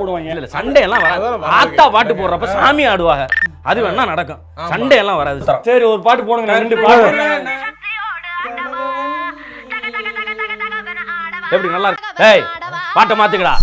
போடுவாங்க. இல்ல சண்டை எல்லாம் வராது. ஆத்தா பாட்டு போடுறப்ப சாமி ஆடுவாங்க. அது வேணா நடக்கும். சண்டை எல்லாம் வராது. சரி ஒரு பாட்டு போடுங்க ரெண்டு பாட்டு எப்படி நல்லா இருக்கு? ஏய் பாட்டை மாத்துக்கடா